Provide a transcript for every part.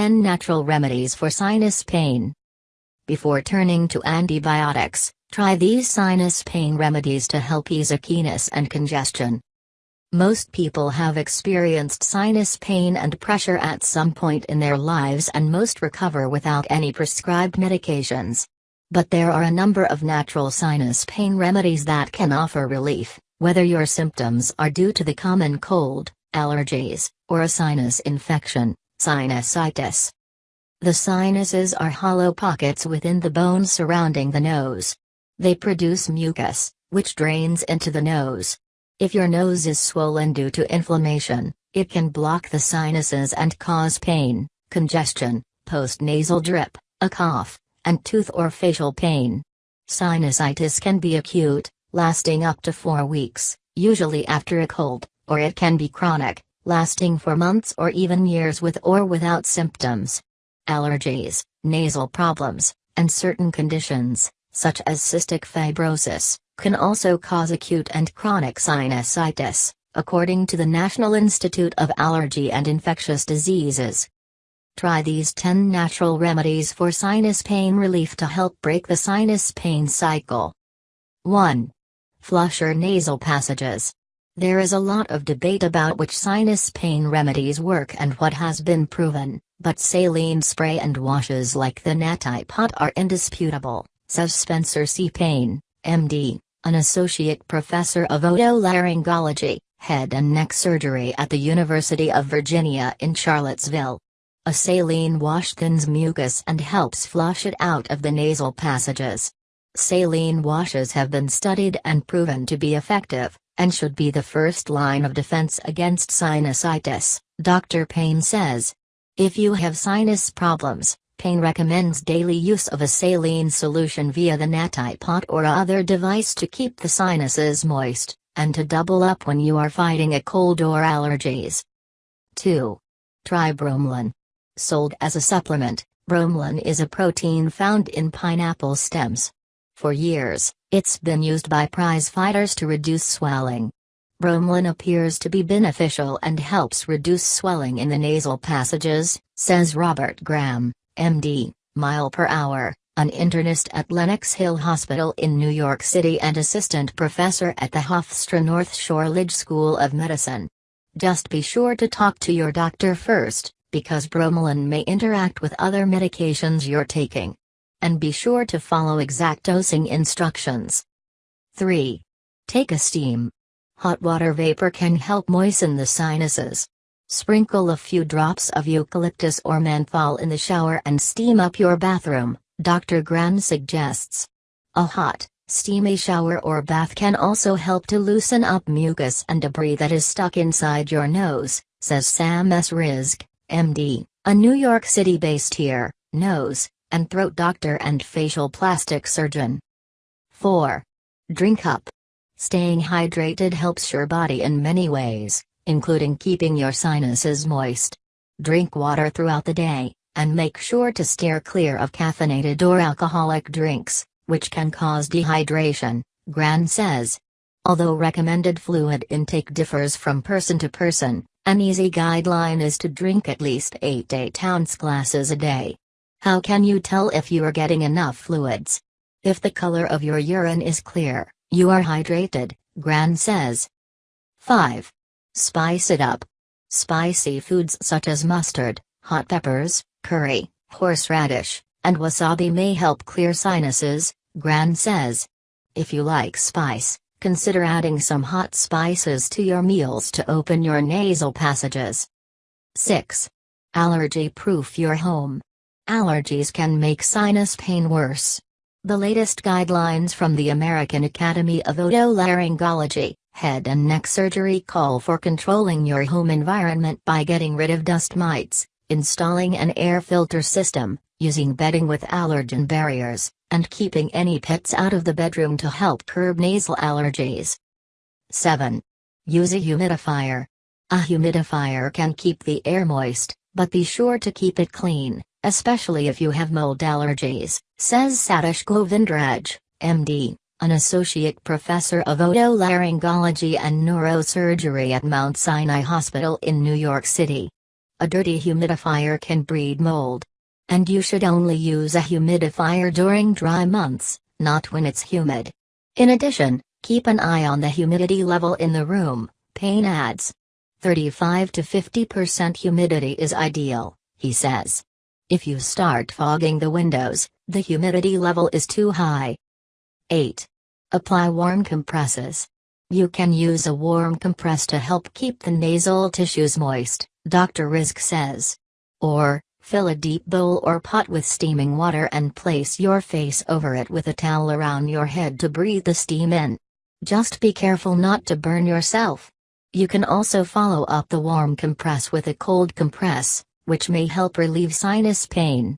10 natural remedies for sinus pain. Before turning to antibiotics, try these sinus pain remedies to help ease achiness and congestion. Most people have experienced sinus pain and pressure at some point in their lives and most recover without any prescribed medications. But there are a number of natural sinus pain remedies that can offer relief, whether your symptoms are due to the common cold, allergies, or a sinus infection, sinusitis. The sinuses are hollow pockets within the bones surrounding the nose. They produce mucus, which drains into the nose. If your nose is swollen due to inflammation, it can block the sinuses and cause pain, congestion, postnasal drip, a cough, and tooth or facial pain. Sinusitis can be acute, lasting up to four weeks, usually after a cold, or it can be chronic, lasting for months or even years with or without symptoms. Allergies, nasal problems, and certain conditions, such as cystic fibrosis, can also cause acute and chronic sinusitis, according to the National Institute of Allergy and Infectious Diseases. Try these 10 natural remedies for sinus pain relief to help break the sinus pain cycle. 1. Flush your nasal passages. There is a lot of debate about which sinus pain remedies work and what has been proven, but saline spray and washes like the Neti pot are indisputable, says Spencer C. Payne, MD, an associate professor of otolaryngology, head and neck surgery at the University of Virginia in Charlottesville. A saline wash thins mucus and helps flush it out of the nasal passages. Saline washes have been studied and proven to be effective, and should be the first line of defense against sinusitis, Dr. Payne says. If you have sinus problems, Payne recommends daily use of a saline solution via the Neti pot or other device to keep the sinuses moist, and to double up when you are fighting a cold or allergies. 2. Try bromelain. Sold as a supplement, bromelain is a protein found in pineapple stems. For years, it's been used by prize fighters to reduce swelling. Bromelain appears to be beneficial and helps reduce swelling in the nasal passages, says Robert Graham, MD, mile per hour, an internist at Lenox Hill Hospital in New York City and assistant professor at the Hofstra North Shore-LIJ School of Medicine. Just be sure to talk to your doctor first, because bromelain may interact with other medications you're taking. And be sure to follow exact dosing instructions. 3. Take a steam. Hot water vapor can help moisten the sinuses. Sprinkle a few drops of eucalyptus or menthol in the shower and steam up your bathroom, Dr. Graham suggests. A hot, steamy shower or bath can also help to loosen up mucus and debris that is stuck inside your nose, says Sam S. Rizk. MD, a New York City-based ear, nose, and throat doctor and facial plastic surgeon. 4. Drink up. Staying hydrated helps your body in many ways, including keeping your sinuses moist. Drink water throughout the day, and make sure to steer clear of caffeinated or alcoholic drinks, which can cause dehydration, Graham says. Although recommended fluid intake differs from person to person, an easy guideline is to drink at least 8 8 ounce glasses a day. How can you tell if you are getting enough fluids? If the color of your urine is clear, you are hydrated, Graham says. 5. Spice it up. Spicy foods such as mustard, hot peppers, curry, horseradish, and wasabi may help clear sinuses, Graham says. If you like spice, Consider adding some hot spices to your meals to open your nasal passages. 6. Allergy proof your home. Allergies can make sinus pain worse. The latest guidelines from the American Academy of Otolaryngology, Head and Neck Surgery call for controlling your home environment by getting rid of dust mites, installing an air filter system, using bedding with allergen barriers, and keeping any pets out of the bedroom to help curb nasal allergies. 7. Use a humidifier. A humidifier can keep the air moist, but be sure to keep it clean, especially if you have mold allergies, says Satish Govindaraj, MD, an associate professor of otolaryngology and neurosurgery at Mount Sinai Hospital in New York City. a dirty humidifier can breed mold. And you should only use a humidifier during dry months, not when it's humid. In addition, keep an eye on the humidity level in the room, Payne adds. 35 to 50% humidity is ideal, he says. If you start fogging the windows, the humidity level is too high. 8. Apply warm compresses. You can use a warm compress to help keep the nasal tissues moist, Dr. Rizk says. Or, fill a deep bowl or pot with steaming water and place your face over it with a towel around your head to breathe the steam in. Just be careful not to burn yourself. You can also follow up the warm compress with a cold compress, which may help relieve sinus pain.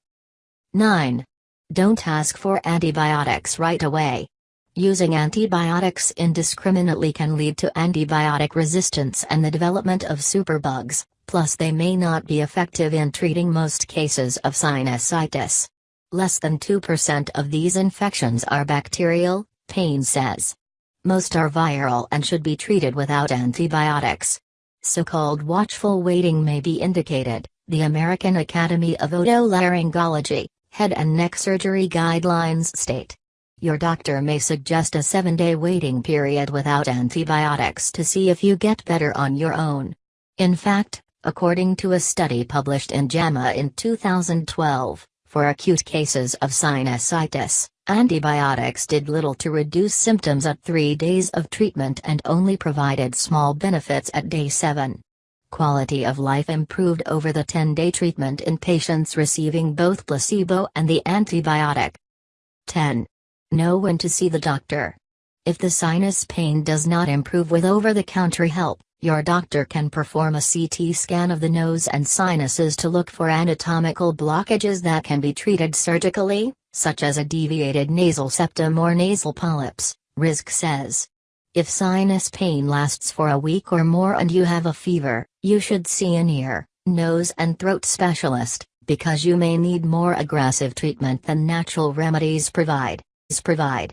9. Don't ask for antibiotics right away. Using antibiotics indiscriminately can lead to antibiotic resistance and the development of superbugs, plus they may not be effective in treating most cases of sinusitis. Less than 2% of these infections are bacterial, Payne says. Most are viral and should be treated without antibiotics. So-called watchful waiting may be indicated, the American Academy of Otolaryngology, Head and Neck Surgery Guidelines state. Your doctor may suggest a 7-day waiting period without antibiotics to see if you get better on your own. In fact, according to a study published in JAMA in 2012, for acute cases of sinusitis, Antibiotics did little to reduce symptoms at three days of treatment and only provided small benefits at day 7. Quality of life improved over the 10 day treatment in patients receiving both placebo and the antibiotic. 10. Know when to see the doctor. If the sinus pain does not improve with over the counter help, your doctor can perform a CT scan of the nose and sinuses to look for anatomical blockages that can be treated surgically, such as a deviated nasal septum or nasal polyps, Rizk says. If sinus pain lasts for a week or more and you have a fever, you should see an ear, nose and throat specialist, because you may need more aggressive treatment than natural remedies provide. provide.